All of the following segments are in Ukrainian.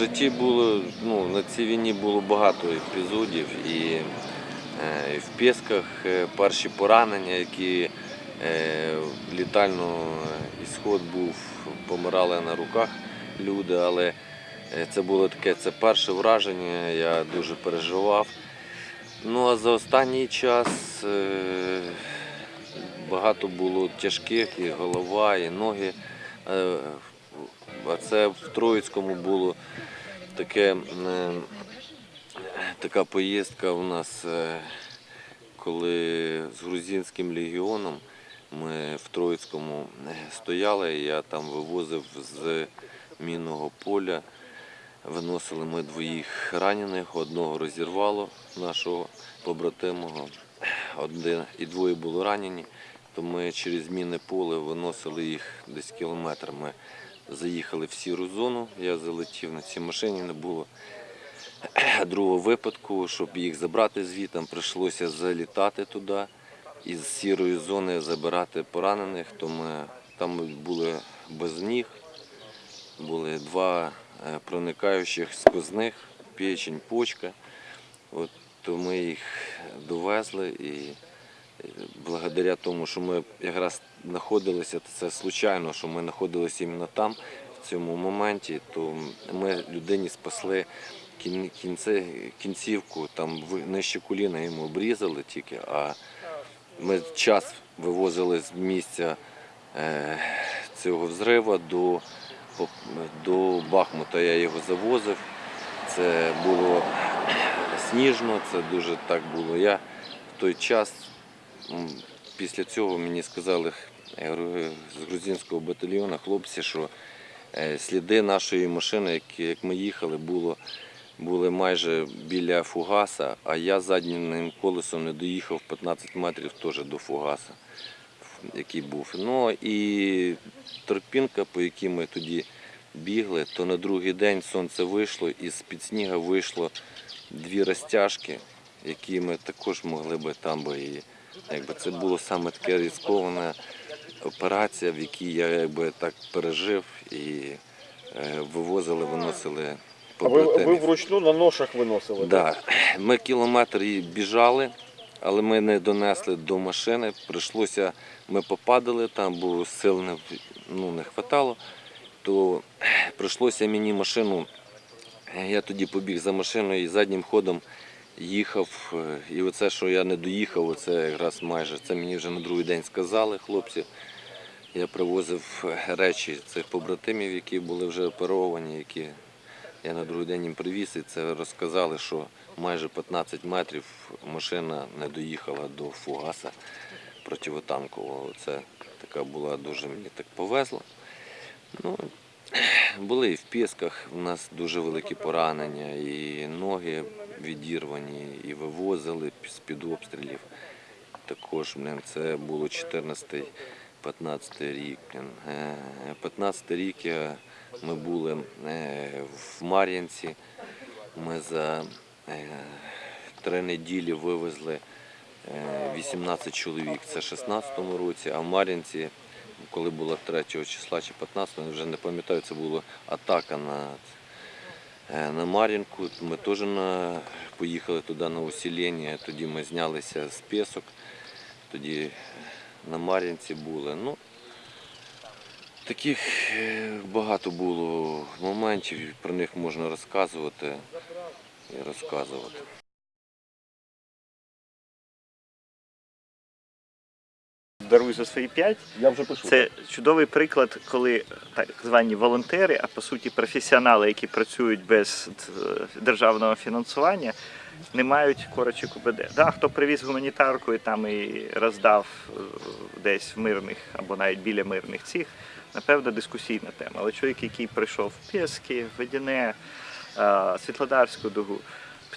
житті було, ну, на цій війні було багато епізодів і, е, і в Пєсках е, перші поранення, які е, літально ісход був, помирали на руках люди, але це було таке, це перше враження, я дуже переживав. Ну а за останній час багато було тяжких, і голова, і ноги. А це в Троїцькому було таке, е, така поїздка у нас, е, коли з грузинським легіоном ми в Троїцькому е, стояли, я там вивозив з мінного поля. Виносили ми двоїх ранених, одного розірвало нашого побратимого, один і двоє були ранені. То ми через мінне поле виносили їх десь кілометр. Заїхали в сіру зону, я залетів на цій машині, не було другого випадку, щоб їх забрати звідти, прийшлося залітати туди і з сірої зони забирати поранених. То ми там були без ніг, були два е, проникаючих сквозних, печень, почка. От, то ми їх довезли і е, благодаря тому, що ми якраз знаходилися, це случайно, що ми знаходилися іменно там, в цьому моменті, то ми людині спасли кін- кінце, кінцівку, там нижче коліна йому обрізали тільки, а ми час вивозили з місця е, цього взриву до, до Бахмута. Я його завозив. Це було сніжно, це дуже так було. Я в той час, після цього мені сказали з грузинського батальйону хлопці, що е, сліди нашої машини, як ми їхали, було, були майже біля фугаса, а я заднім колесом не доїхав 15 метрів теж до фугаса, який був. Ну і тропінка, по якій ми тоді бігли, то на другий день сонце вийшло і з-під сніга вийшло дві розтяжки, які ми також могли би там би і якби це було саме таке ризикована операція, в якій я якби так пережив і е, вивозили, виносили А ви, ви вручну на ношах виносили? Да. Ми кілометр біжали, але ми не донесли до машини. Прийшлося, ми попадали там, бо сил не, ну, не хватало. То прийшлося мені машину. Я тоді побіг за машиною і заднім ходом їхав. е, І оце, що я не доїхав, оце якраз майже це мені вже на другий день сказали хлопці. Я привозив е, речі цих побратимів, які були вже оперовані, які я на другий день їм привіз, і це розказали, що майже 15 метрів машина не доїхала до фугаса противотанкового. Це така була дуже мені так повезло. Ну, були і в Пісках, у нас дуже великі поранення, і ноги відірвані, і вивозили з-під обстрілів. Також блин, це було 14-15 рік. блин. Е, 15 рік ми були е, в Мар'янці. Ми за е, три неділі вивезли е, 18 чоловік. Це в 16-му році, а в Мар'янці, коли було 3 числа чи 15-го, вже не пам'ятаю, це була атака на, е, на Мар'їнку. Ми теж на, поїхали туди на усілення, тоді ми знялися з пісок, тоді на Мар'їнці були. Ну, Таких е, багато було моментів, про них можна розказувати і розказувати. Даруй за свої п'ять. Я вже пишу. Це чудовий приклад, коли так звані волонтери, а по суті професіонали, які працюють без е, державного фінансування, не мають корочок УБД. Да, хто привіз гуманітарку і там і роздав е, десь в мирних або навіть біля мирних цих, напевно, дискусійна тема. Але чоловік, який прийшов в Пєски, в Ведіне, е, Світлодарську дугу.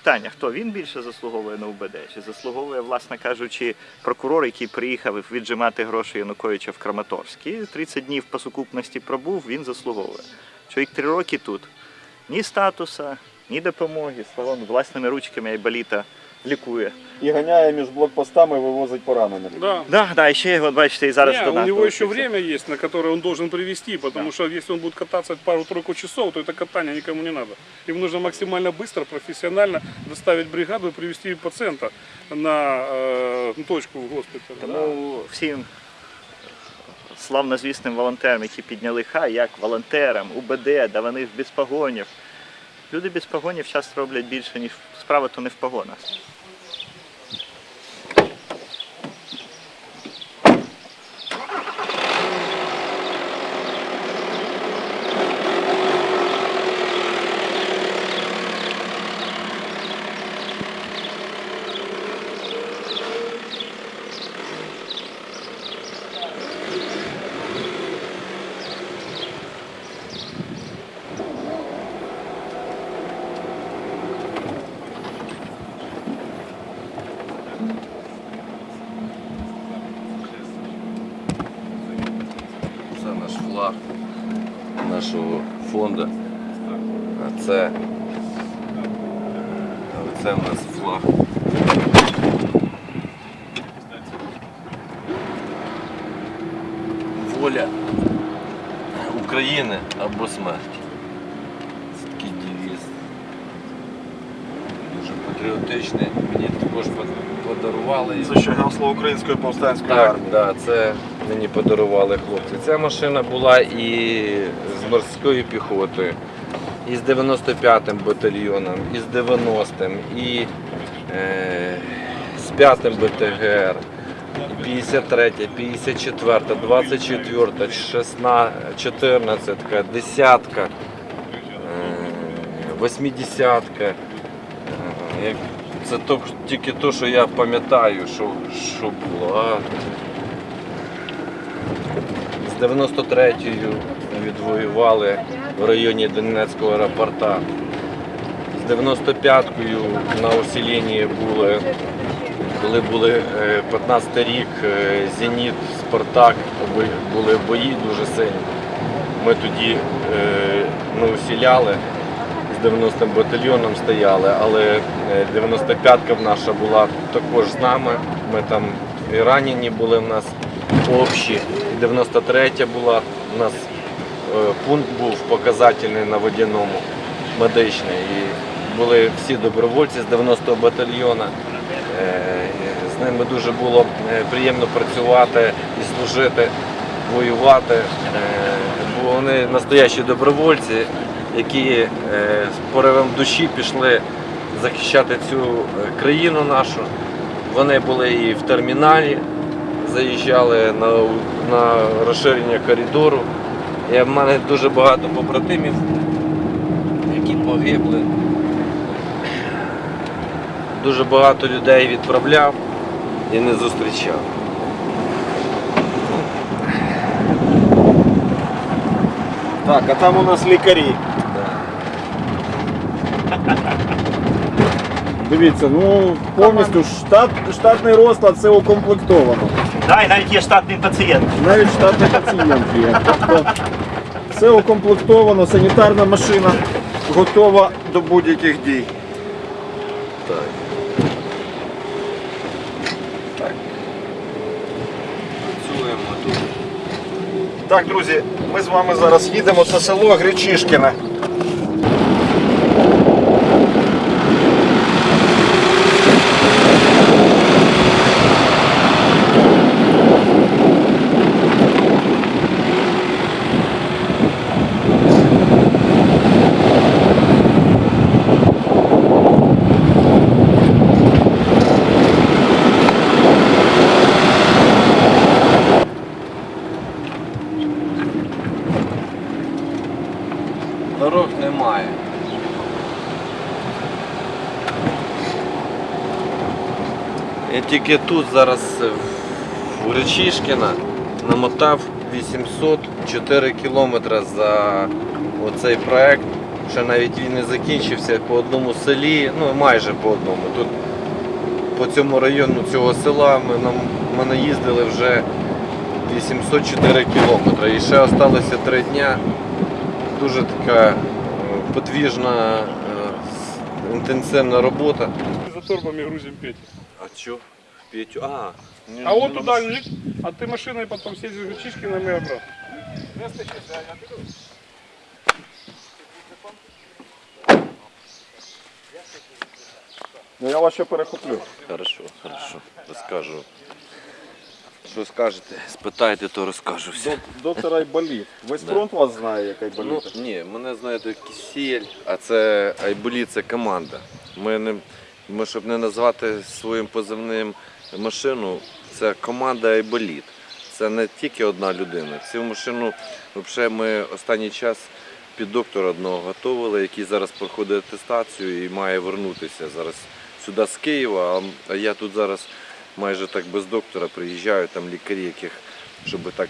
Питання, хто він більше заслуговує на УБД? Чи заслуговує, власне кажучи, прокурор, який приїхав віджимати гроші Януковича в Краматорськ. І 30 днів по сукупності пробув, він заслуговує. Чоловік три роки тут. Ні статуса, ні допомоги. Словом, власними ручками Айболіта лікує. І ганяє між блокпостами, вивозить поранених. Да. Да, да, і ще от бачите, і зараз Не, до у нас него еще долучився. время есть, на которое он должен привести, потому что если он будет кататься пару-тройку часов, то это катание никому не надо. Им нужно максимально быстро, профессионально доставить бригаду и привести пациента на э, точку в госпитале. да. Тому всім славнозвісним волонтерам, які підняли хай, як волонтерам, УБД, да вони без погонів. Люди без погонів часто роблять більше, ніж справа то не в погонах. Воля України або смерть. Це такий девіз. Дуже патріотичний. Мені також подарували. Це ще гасло української повстанської Так, армії. да, це мені подарували хлопці. Ця машина була і з морською піхотою, і з 95-м батальйоном, і з 90-м, і е, з 5-м БТГР, 53, 54, 24, 16, 14, 10, 80. Е, Це тільки те, що я пам'ятаю, що, що було. З 93-ю відвоювали в районі Донецького аеропорта. З 95-кою на усіленні були, коли були е, 15 рік, е, Зеніт, Спартак, були бої дуже сильні. Ми тоді е, ми усіляли, з 90-м батальйоном стояли, але е, 95-ка наша була також з нами. Ми там і ранені були в нас общі. 93-я була, у нас е, пункт був показательний на водяному, медичний. І були всі добровольці з 90-го батальйона. Е, З ними дуже було е, приємно працювати і служити, воювати. Е, Бо вони настоящі добровольці, які з поривом душі пішли захищати цю країну нашу. Вони були і в терміналі, заїжджали на, на розширення коридору. І в мене дуже багато побратимів, які погибли. Дуже багато людей відправляв і не зустрічав. Так, а там у нас лікарі. Дивіться, ну повністю штат, штатний розклад це укомплектовано. Да, і навіть є штатний пацієнт. Навіть штатний пацієнт є. Тобто все укомплектовано, санітарна машина готова до будь-яких дій. Так. Працюємо тут. Так, друзі, ми з вами зараз їдемо. Це село Гречишкіне. Дорог немає. Я тільки тут зараз е, в Гречишкіна намотав 804 кілометри за оцей проект. Ще навіть він не закінчився по одному селі, ну майже по одному. Тут по цьому району цього села ми, нам, ми наїздили вже 804 кілометри. І ще залишилося 3 дня. Дуже така е, подвіжна, е, інтенсивна робота. За торбами грузим Петю. А що? Петю? А, А вот туда, Ник, а ты машиной потом съездишь в Чишкино и обратно. Ну я вас ще перехоплю. Хорошо, хорошо. Розкажу. Що скажете? Спитайте, то розкажу все. Док- Доктор Айболіт. Весь Да. фронт вас знає, як Ну, Айболіт. ні, мене знаєте Кисіль, а це Айболіт це команда. Ми, не, ми, щоб не назвати своїм позивним машину, це команда Айболіт. Це не тільки одна людина. Цю машину взагалі ми останній час під доктора одного готували, який зараз проходить атестацію і має вернутися зараз сюди з Києва. А- я тут зараз майже так без доктора приїжджаю, там лікарі, яких щоб так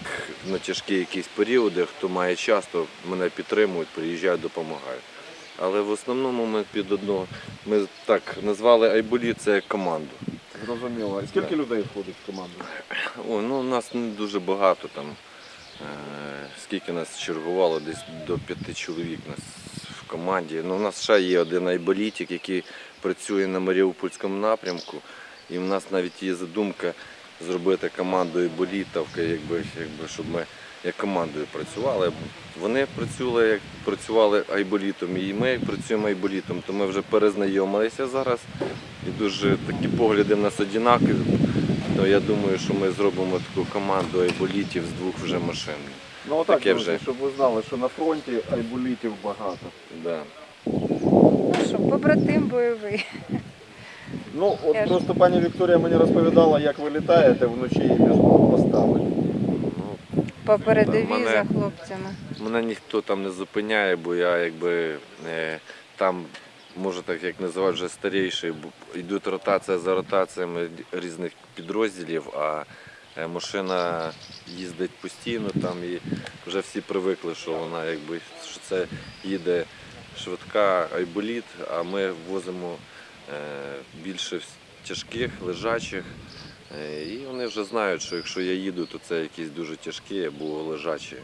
на тяжкі якісь періоди, хто має час, то мене підтримують, приїжджають, допомагають. Але в основному ми під одного, ми так назвали Айболі це як команду. Зрозуміло. І скільки людей входить в команду? О, ну, нас не дуже багато там. Е, скільки нас чергувало, десь до п'яти чоловік нас в команді. Ну, у нас ще є один айболітик, який працює на Маріупольському напрямку. І в нас навіть є задумка зробити команду айболітовки, якби, якби, щоб ми як командою працювали. Вони працювали, як працювали айболітом, і ми як працюємо айболітом, то ми вже перезнайомилися зараз. І дуже такі погляди в нас однакові. То я думаю, що ми зробимо таку команду айболітів з двох вже машин. Ну отак, Таке друзі, вже. щоб ви знали, що на фронті айболітів багато. Да. Ну що, побратим бойовий. Ну, от Я ж- просто пані Вікторія мені розповідала, як ви літаєте вночі між блокпостами. По передовій Мене- за хлопцями. мене ніхто там не зупиняє, бо я якби е, там, може так як називають, вже старіший, йдуть ротація за ротаціями різних підрозділів, а е, машина їздить постійно там і вже всі привикли, що вона якби що це їде швидка айболіт, а ми возимо е, більше тяжких, лежачих. Е, І вони вже знають, що якщо я їду, то це якісь дуже тяжкі або лежачі,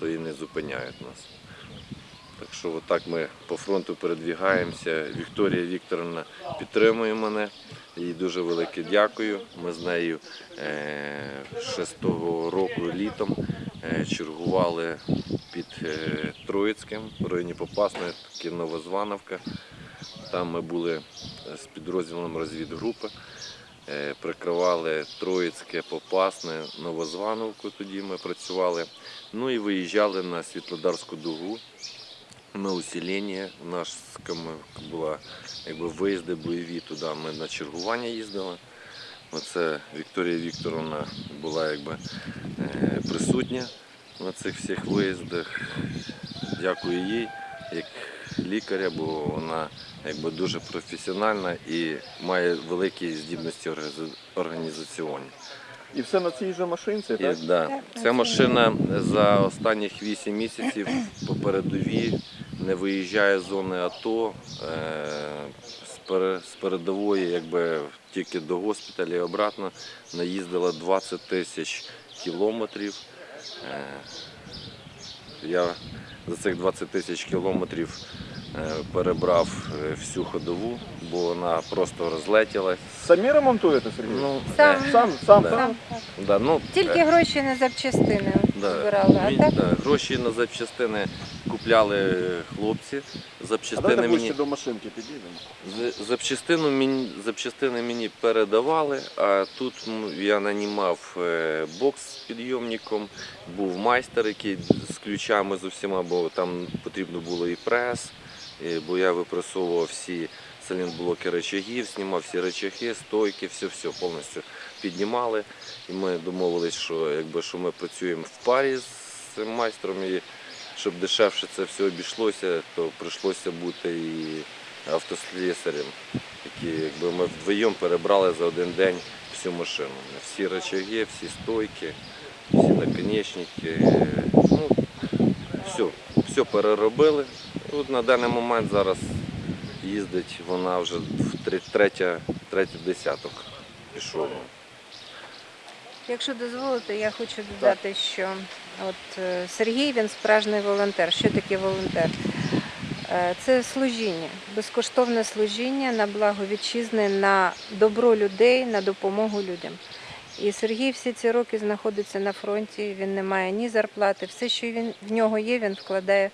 то і не зупиняють нас. Так що отак ми по фронту передвігаємося. Вікторія Вікторовна підтримує мене. Їй дуже велике дякую. Ми з нею е, ще з того року літом е, чергували під е, Троїцьким, в районі Попасної, таки Новозвановка. Там ми були з підрозділом розвідгрупи. Е, Прикривали Троїцьке, Попасне, Новозвановку тоді ми працювали. Ну і виїжджали на Світлодарську дугу на усілення. У нас була якби виїзди бойові туди. Ми на чергування їздили. Оце Вікторія Вікторовна була якби е, присутня на цих всіх виїздах. Дякую їй як лікаря, бо вона якби дуже професіональна і має великі здібності організа- організаційні. І все на цій же машинці, І, да. Так, Ця машина за останніх 8 місяців по передовій не виїжджає з зони АТО е, з передової, якби тільки до госпіталя і обратно наїздила 20 тисяч кілометрів. Е, Я за цих 20 тисяч кілометрів перебрав е, всю ходову, бо вона просто розлетілась. Самі ремонтуєте, Сергій? Ну, Сам. е, Сам, сам, Да. сам. Так. да, ну, Тільки е, гроші на запчастини Да. збирали, а так да, гроші на запчастини купляли хлопці. А Запчастини давайте мені, до машинки підійдемо. з- запчастину мені, запчастини мені передавали, а тут м, я нанімав е, бокс з підйомником, був майстер, який з ключами з усіма, бо там потрібно було і прес, бо я випресовував всі сайлентблоки речагів, знімав всі речаги, стойки, все-все повністю піднімали. І ми домовились, що, якби, що ми працюємо в парі з цим майстром, і щоб дешевше це все обійшлося, то прийшлося бути і автослісарем. Які, якби ми вдвоєм перебрали за один день всю машину. Всі речаги, всі стойки, всі наконечники. Ну, все, все переробили. От на даний момент зараз їздить вона вже в третя, третій десяток пішов. Якщо дозволите, я хочу додати, що от е, Сергій він справжній волонтер. Що таке волонтер? Е, Це служіння, безкоштовне служіння на благо вітчизни, на добро людей, на допомогу людям. І Сергій всі ці роки знаходиться на фронті. Він не має ні зарплати. Все, що він в нього є, він вкладає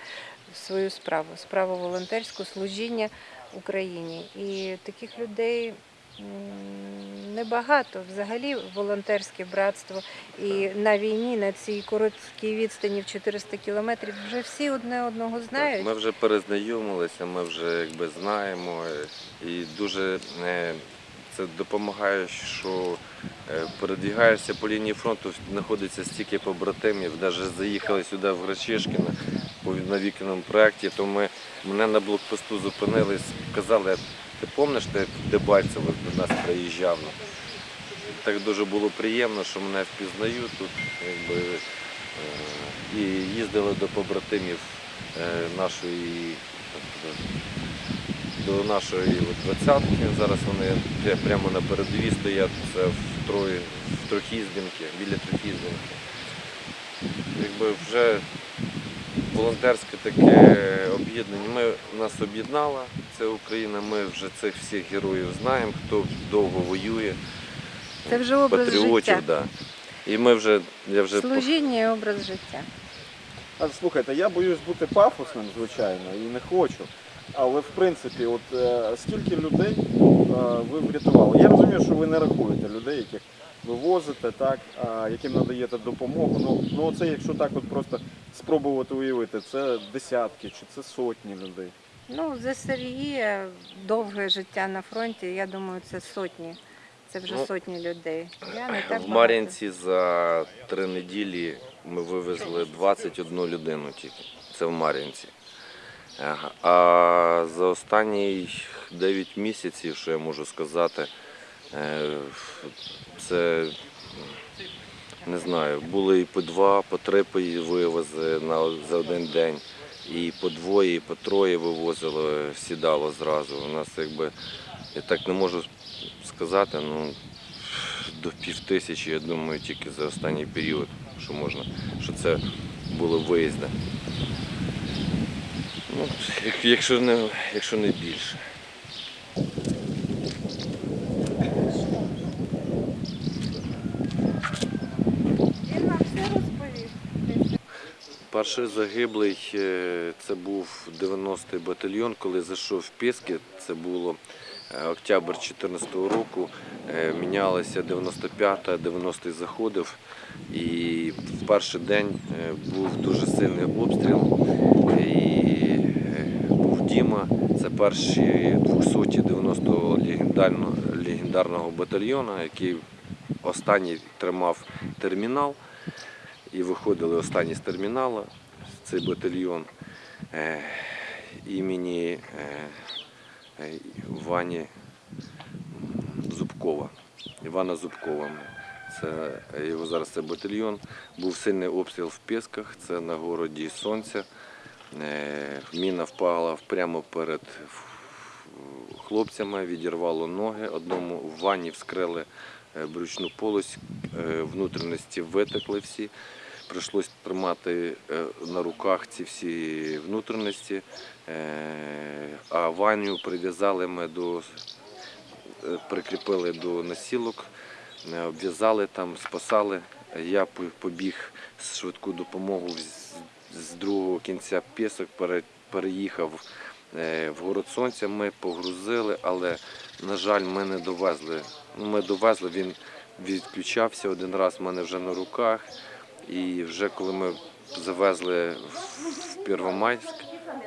свою справу, справу волонтерську, служіння Україні. І таких людей небагато. Взагалі волонтерське братство. І на війні, на цій короткій відстані в 400 кілометрів, вже всі одне одного знають. Ми вже перезнайомилися, ми вже якби знаємо і дуже е, це допомагає, що е, передвігаєшся по лінії фронту, знаходиться стільки побратимів, навіть заїхали сюди в Грачишкіно на вікному проєкті, то ми мене на блокпосту зупинились, казали, ти пам'ятаєш, ти в Дебальцево до нас приїжджав? Так дуже було приємно, що мене впізнають тут. Якби, е, і їздили до побратимів е, нашої до нашої двадцятки. Зараз вони прямо на передовій стоять. Це в Трої, в Трохізденки, біля Трохізденки. Якби вже волонтерське таке об'єднання. Ми нас об'єднала ця Україна. Ми вже цих всіх героїв знаємо, хто довго воює. Це вже образ патріотів, життя. Да. І ми вже я вже Служіння і образ життя. А слухайте, я боюсь бути пафосним, звичайно, і не хочу. Але в принципі, от е, скільки людей е, ви врятували? Я розумію, що ви не рахуєте людей, яких ви возите, так, а, яким надаєте допомогу. Ну, ну це якщо так от просто спробувати уявити, це десятки чи це сотні людей. Ну, за Сергія довге життя на фронті, я думаю, це сотні. Це вже Ну, сотні людей. Я не так В багато. Мар'їнці за три неділі ми вивезли 21 людину тільки. Це в Мар'їнці. А за останні 9 місяців, що я можу сказати, е, це не знаю, були і по два, по три вивози за один день. І по двоє, і по троє вивозили, сідало зразу. У нас якби, я так не можу сказати, ну до пів тисячі, я думаю, тільки за останній період, що можна, що це було виїзди. Ну, якщо не, якщо не більше. Він вам все розповів. Перший загиблий е, це був 90-й батальйон, коли зайшов в Піски. Це було е, октябрь 2014 року. Е, Мінялися 95-та, 90-й заходив. І в перший день був дуже сильний обстріл. Діма, це перші 290-го легендарного, легендарного батальйону, який останній тримав термінал. І виходили останні з терміналу, цей батальйон е, імені е, Вані Зубкова. Івана Зубкова. Це його зараз це батальйон. Був сильний обстріл в Пісках, це на городі Сонця. Е, Міна впала прямо перед хлопцями, відірвало ноги. Одному в ванні вскрили е, брючну полость, е, внутрішності витекли всі. Прийшлось тримати на руках ці всі внутрішності, а Ваню прив'язали ми до прикріпили до носілок, е, обв'язали там, спасали. Я побіг швидку допомогу з- другого кінця пісок, пере- переїхав е, в город сонця. Ми погрузили, але, на жаль, ми не довезли. Ну, Ми довезли, він відключався один раз в мене вже на руках. І вже коли ми завезли в Первомайськ,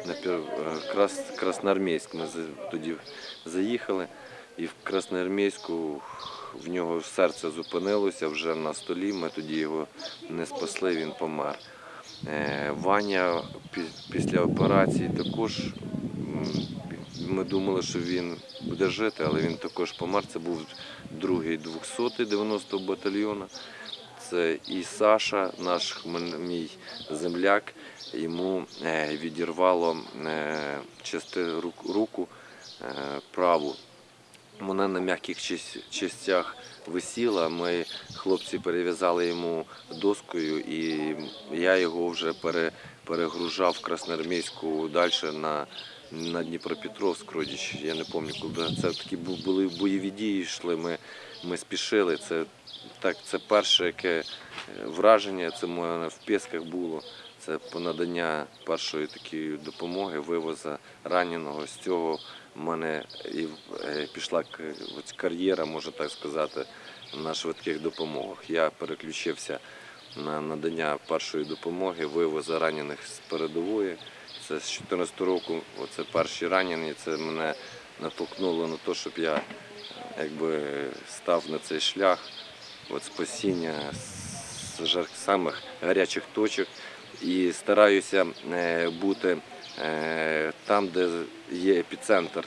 на е, Крас... Красноармійськ, ми тоді заїхали, і в Красноармійську в нього серце зупинилося вже на столі. Ми тоді його не спасли, він помер. Е, Ваня після операції також ми думали, що він буде жити, але він також помер. Це був другий 200-й 90-го батальйону. Це і Саша, наш мій земляк, йому е, відірвало е, части рук- руку праву. Вона на м'яких частях висіла. Ми хлопці перев'язали йому доскою, і я його вже пере, перегружав Красноармійську далі на, на Дніпропетровськ, Родіч. Я не пам'ятаю, коли це такі бу- були бойові дії, йшли. Ми, ми спішили. Це так, це перше яке е, враження. Це моє в Пєсках було. Це надання першої такої допомоги, вивоза раненого. З цього в мене і е, пішла кар'єра, можна так сказати, на швидких допомогах. Я переключився на надання першої допомоги, вивоза ранених з передової. Це з 2014 року, оце перші ранені. Це мене натолкнуло на те, щоб я якби став на цей шлях от спасіння з самих гарячих точок і стараюся е, бути там, де є епіцентр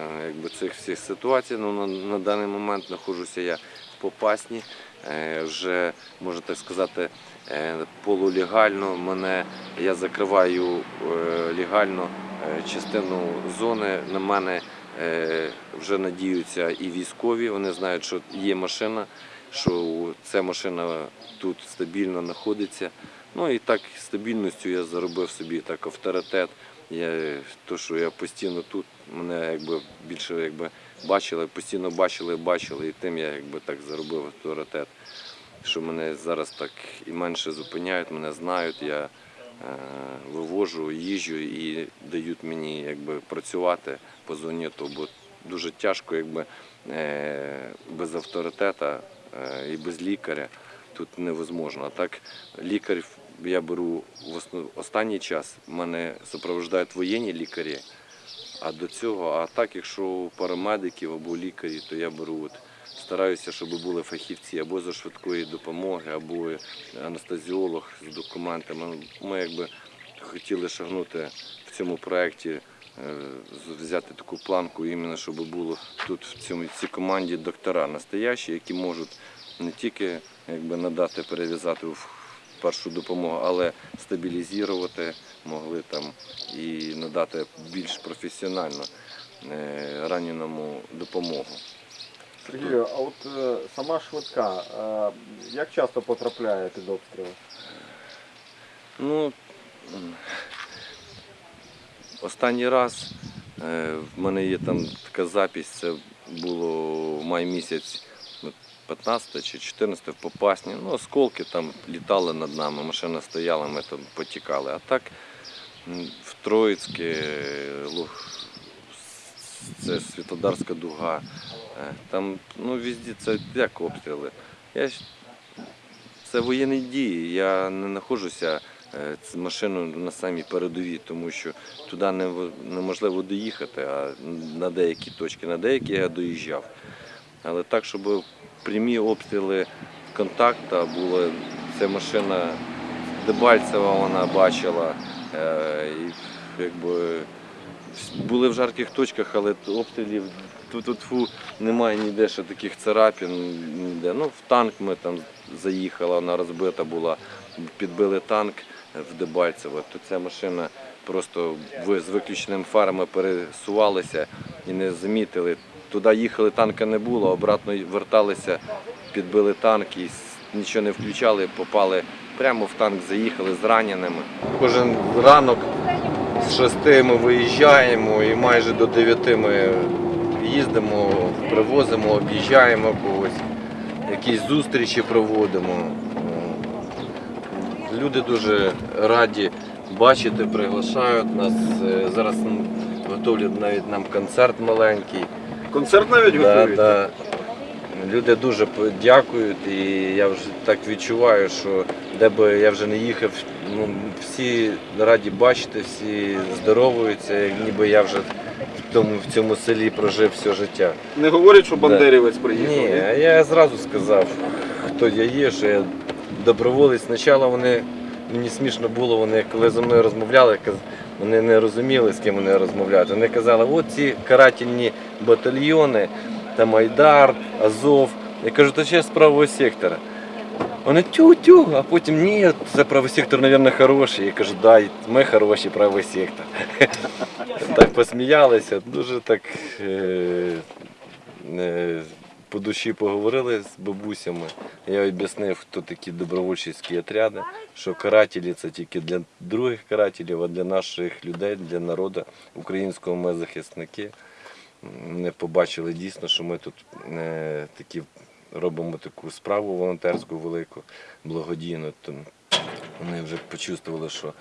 е, якби, цих всіх ситуацій. Ну, на, на даний момент знаходжуся я в Попасні, е, вже можна так сказати, е, полулегально. Мене я закриваю е, легально е, частину зони. На мене е, вже надіються і військові. Вони знають, що є машина, що ця машина тут стабільно знаходиться. Ну і так стабільністю я заробив собі так авторитет. Я, то, що я постійно тут, мене якби більше якби бачили, постійно бачили, бачили, і тим я якби так заробив авторитет. Що мене зараз так і менше зупиняють, мене знають, я е, вивожу, їжджу і дають мені якби працювати по зоні, то бо дуже тяжко, якби е, без авторитета е, і без лікаря тут невозможно. А так лікар я беру в останній час. Мене супроводжують воєнні лікарі. А до цього, а так, якщо парамедиків або лікарі, то я беру от, стараюся, щоб були фахівці або зі швидкої допомоги, або анестезіолог з документами. Ми якби хотіли шагнути в цьому проєкті, е, взяти таку планку, іменно щоб було тут в цьому цій команді доктора настоящі, які можуть не тільки якби надати, перев'язати в першу допомогу, але стабілізувати могли там і надати більш професіонально е, раненому допомогу. Сергію, а от е, сама швидка, е, як часто потрапляє під обстріли? Ну, останній раз в мене є там така запись, це було в май місяць, 15 чи 14 в Попасні. Ну, осколки там літали над нами, машина стояла, ми там потікали. А так в Троїцьке, це Світлодарська дуга. е, Там, ну, везде це як обстріли. Я це воєнні дії. Я не знаходжуся е, з машиною на самій передовій, тому що туди неможливо доїхати, а на деякі точки, на деякі я доїжджав. Але так, щоб прямі обстріли контакта були, ця машина Дебальцева вона бачила. е, І якби були в жарких точках, але обстрілів тут немає ніде ще таких царапін. Ніде. Ну, в танк ми там заїхали, вона розбита була, підбили танк в Дебальцево, то ця машина просто з виключеними фарами пересувалися і не замітили. Туди їхали, танка не було, обратно верталися, підбили танк і нічого не включали, попали прямо в танк, заїхали з раненими. Кожен ранок з 6 ми виїжджаємо і майже до 9 ми їздимо, привозимо, об'їжджаємо когось, якісь зустрічі проводимо. Люди дуже раді бачити, приглашають нас. Е, Зараз м, готовлять навіть нам концерт маленький. Концерт навіть Да, готують? да. Люди дуже дякують, і я вже так відчуваю, що де би я вже не їхав, ну, всі раді бачити, всі здоровуються, ніби я вже в тому, в цьому селі прожив все життя. Не говорять, що бандерівець приїхав? Ні, а я зразу сказав, хто я є, що я доброволець. Спочатку вони, мені смішно було, вони коли зі мною розмовляли, вони не розуміли, з ким вони розмовляють. Вони казали, от ці карательні батальйони, там Айдар, Азов. Я кажу, то ще з правого сектора. Вони тю-тю, а потім ні, це правий сектор, мабуть, хороший. Я кажу, да, ми хороші, правий сектор. Так посміялися, дуже так е, е, по душі поговорили з бабусями. Я об'яснив, хто такі добровольчі отряди, що карателі це тільки для других карателів, а для наших людей, для народу українського ми захисники. Вони побачили дійсно, що ми тут е, такі робимо таку справу волонтерську велику, благодійну. То вони вже почувствували, що,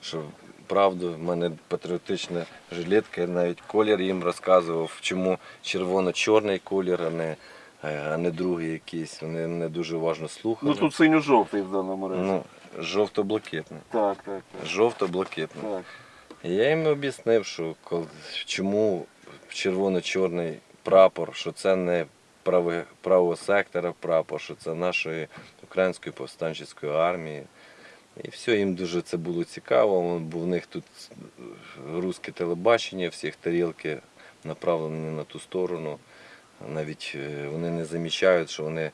що правду, в мене патріотична жилетка, я навіть колір їм розказував, чому червоно-чорний колір, а не, е, а не другий якийсь. Вони не дуже уважно слухали. Ну тут синьо-жовтий в даному разі. Ну, жовто-блакитний. Так, так, так. Жовто-блакитний. так. Я їм об'яснив, що чому червоно-чорний прапор, що це не правого сектора прапор, що це нашої української повстанчої армії. І все, їм дуже це було цікаво, бо в них тут русське телебачення, всіх тарілки направлені на ту сторону. Навіть е, вони не замічають, що вони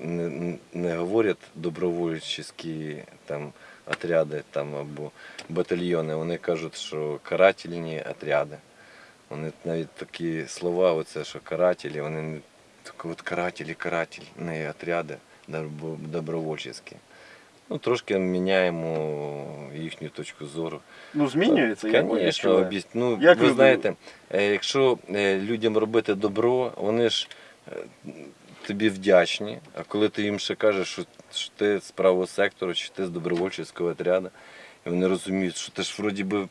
не, не говорять добровольчі там отряди там, або батальйони, вони кажуть, що карательні отряди. Вони навіть такі слова, оце, що карателі, вони не от карателі, карательні отряди добро- добровольчі. Ну, трошки міняємо їхню точку зору. Ну змінюється, ви Звісно, ну, Як ви люди- знаєте, е, якщо е, людям робити добро, вони ж е, тобі вдячні, а коли ти їм ще кажеш, що, що ти з правого сектору, чи ти з добровольчого отряду, і вони розуміють, що ти ж вроді би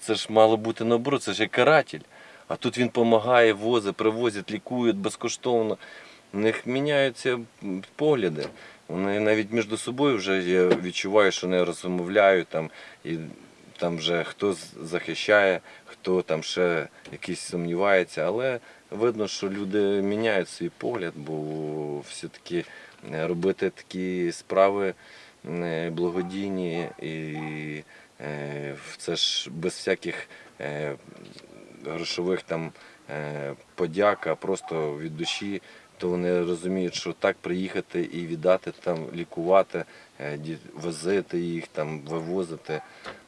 це ж мало бути наоборот, це ж як каратель. А тут він допомагає, возить, привозить, лікують безкоштовно. У них міняються погляди. Вони навіть між собою вже я відчуваю, що вони розмовляють там і там вже хто захищає, хто там ще якийсь сумнівається, але видно, що люди міняють свій погляд, бо все-таки е, робити такі справи е, благодійні і це ж без всяких е, грошових там е, подяк, просто від душі, то вони розуміють, що так приїхати і віддати там, лікувати, е, возити їх, там, вивозити,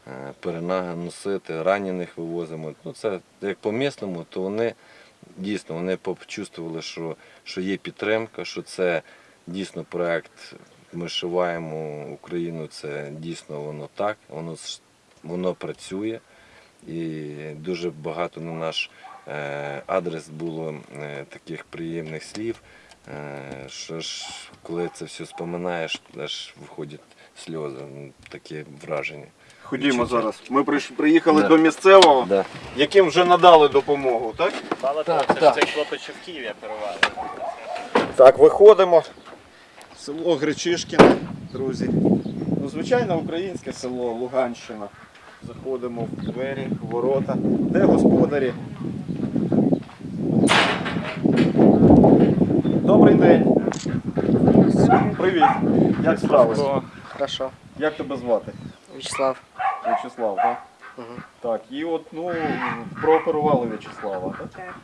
е, перенаги носити, ранених вивозимо. Ну, це як по місному, то вони дійсно вони почувствували, що, що є підтримка, що це дійсно проект. Ми шиваємо Україну, це дійсно воно так, воно, воно працює. І дуже багато на наш е, адрес було е, таких приємних слів. Е, що ж, коли це все споминаєш, аж виходять сльози, таке враження. Ходімо зараз. Ми приїхали Да. до місцевого, Да. яким вже надали допомогу, так? Мало того, це ж цей хлопець, в Києві оперували. Так, виходимо. Село Гречишкіне, друзі. Ну, звичайно, українське село, Луганщина. Заходимо в двері, в ворота. Де господарі? Добрий день. Привіт. Як справи? Хорошо. Як тебе звати? Вячеслав. В'ячеслав, так? Угу. Так, і от ну прооперували В'ячеслава, так? Так.